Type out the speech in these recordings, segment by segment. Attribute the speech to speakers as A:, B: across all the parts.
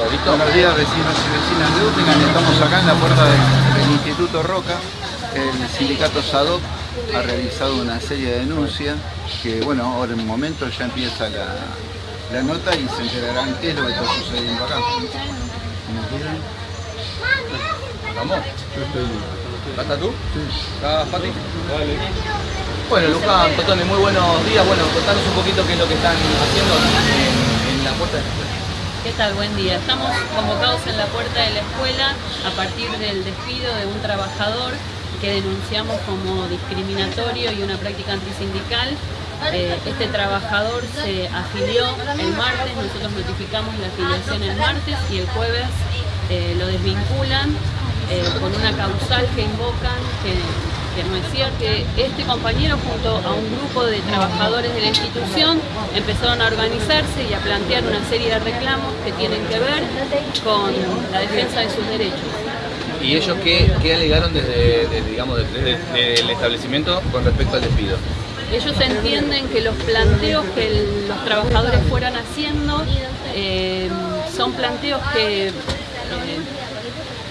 A: Buenos días vecinos y vecinas de Utingan, estamos acá en la puerta del, Instituto Roca. El sindicato SADOC ha realizado una serie de denuncias que, bueno, ahora en un momento ya empieza la, nota y se enterarán qué es lo que está sucediendo acá.
B: ¿Vamos? Yo estoy ¿Estás tú? Sí. ¿Estás Pati? Vale. Bueno, Luján, Totone, muy buenos días. Bueno, contanos un poquito qué es lo que están haciendo en, la puerta de la escuela.
C: ¿Qué tal? Buen día. Estamos convocados en la puerta de la escuela a partir del despido de un trabajador que denunciamos como discriminatorio y una práctica antisindical. Eh, este trabajador se afilió el martes, nosotros notificamos la afiliación el martes y el jueves eh, lo desvinculan eh, con una causal que invocan que, no es cierto, que este compañero junto a un grupo de trabajadores de la institución empezaron a organizarse y a plantear una serie de reclamos que tienen que ver con la defensa de sus derechos.
B: ¿Y ellos qué, alegaron desde, digamos, el establecimiento con respecto al despido?
C: Ellos entienden que los planteos que los trabajadores fueran haciendo eh, son planteos que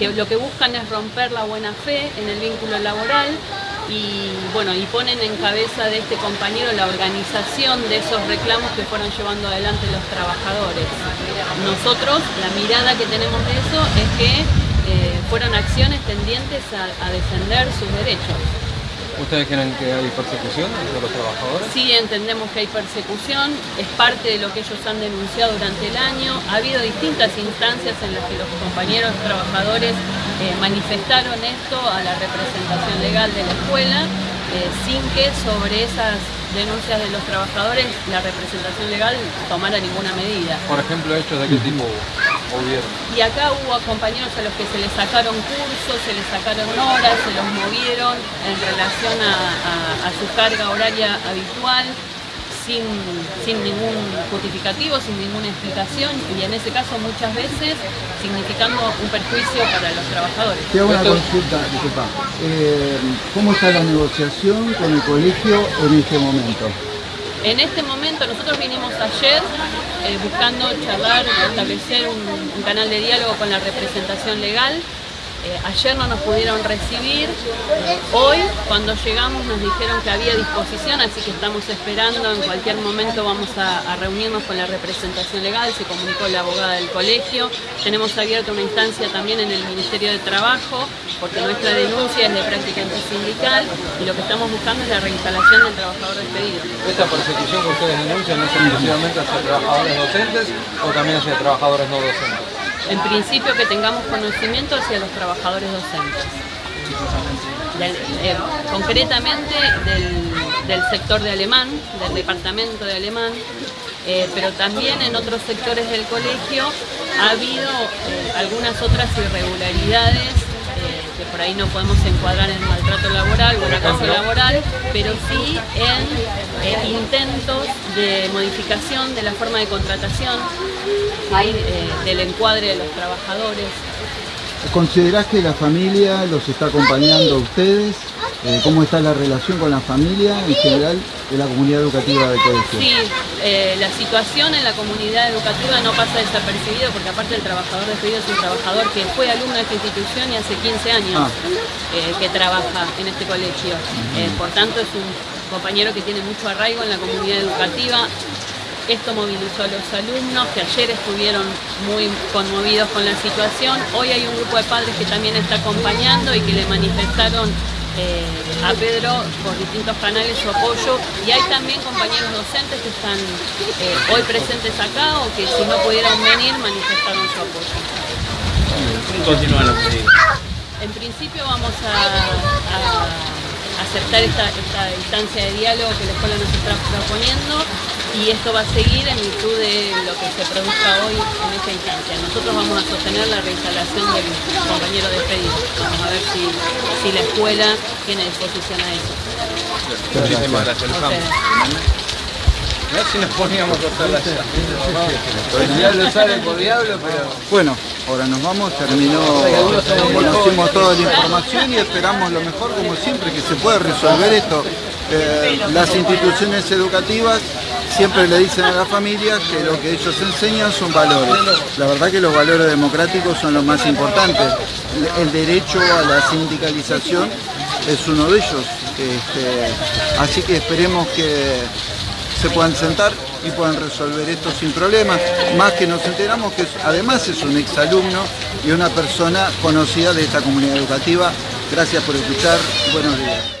C: que lo que buscan es romper la buena fe en el vínculo laboral y bueno y ponen en cabeza de este compañero la organización de esos reclamos que fueron llevando adelante los trabajadores. Nosotros, la mirada que tenemos de eso es que eh, fueron acciones tendientes a defender sus derechos.
B: ¿Ustedes creen que hay persecución de los trabajadores?
C: Sí, entendemos que hay persecución, es parte de lo que ellos han denunciado durante el año. Ha habido distintas instancias en las que los compañeros trabajadores eh, manifestaron esto a la representación legal de la escuela, eh, sin que sobre esas denuncias de los trabajadores la representación legal tomara ninguna medida.
B: Por ejemplo, hechos de qué tipo
C: y acá hubo compañeros a los que se les sacaron cursos, se les sacaron horas, se los movieron en relación a, su carga horaria habitual, sin, ningún justificativo, sin ninguna explicación y en ese caso muchas veces significando un perjuicio para los trabajadores.
A: Te hago una consulta, disculpa. Eh, ¿Cómo está la negociación con el colegio en este momento?
C: En este momento nosotros vinimos ayer eh, buscando charlar, establecer un, canal de diálogo con la representación legal. Eh, ayer no nos pudieron recibir, hoy cuando llegamos nos dijeron que había disposición, así que estamos esperando, en cualquier momento vamos a, reunirnos con la representación legal, se comunicó la abogada del colegio, tenemos abierta una instancia también en el Ministerio de Trabajo, porque nuestra denuncia es de práctica antisindical y lo que estamos buscando es la reinstalación del trabajador despedido.
B: ¿Esta persecución que ustedes denuncian es exclusivamente hacia trabajadores docentes o también hacia trabajadores no docentes?
C: En principio que tengamos conocimiento hacia los trabajadores docentes. Eh, concretamente del, sector de alemán, del departamento de alemán, eh, pero también en otros sectores del colegio ha habido eh, algunas otras irregularidades que por ahí no podemos encuadrar en maltrato laboral o en acoso laboral, pero sí en intentos de modificación de la forma de contratación, eh, del encuadre de los trabajadores.
A: ¿Considerás que la familia los está acompañando a ustedes? Eh, ¿Cómo está la relación con la familia en general de la comunidad educativa del colegio?
C: Sí, eh, la situación en la comunidad educativa no pasa desapercibido porque aparte el trabajador despedido es un trabajador que fue alumno de esta institución y hace 15 años ah. eh, que trabaja en este colegio. por tanto es un compañero que tiene mucho arraigo en la comunidad educativa. Esto movilizó a los alumnos que ayer estuvieron muy conmovidos con la situación. Hoy hay un grupo de padres que también está acompañando y que le manifestaron eh, a Pedro por distintos canales su apoyo. Y hay también compañeros docentes que están eh, hoy presentes acá o que si no pudieron venir manifestaron su apoyo. En principio vamos a, aceptar esta, esta instancia de diálogo que la escuela nos está proponiendo y esto va a seguir en virtud de lo que se produzca hoy en esta instancia. Nosotros vamos a sostener la reinstalación del compañero despedido. Vamos a ver si, si la escuela tiene disposición a eso.
B: Muchísimas gracias. ver si nos poníamos a hacer la El diablo sale por diablo, pero...
A: Bueno, ahora nos vamos, terminó, conocimos toda la información y esperamos lo mejor, como siempre, que se pueda resolver esto. Eh, las instituciones educativas siempre le dicen a la familia que lo que ellos enseñan son valores. La verdad que los valores democráticos son los más importantes. El derecho a la sindicalización es uno de ellos. Este, así que esperemos que se puedan sentar y puedan resolver esto sin problemas. Más que nos enteramos que además es un exalumno y una persona conocida de esta comunidad educativa. Gracias por escuchar. Buenos días.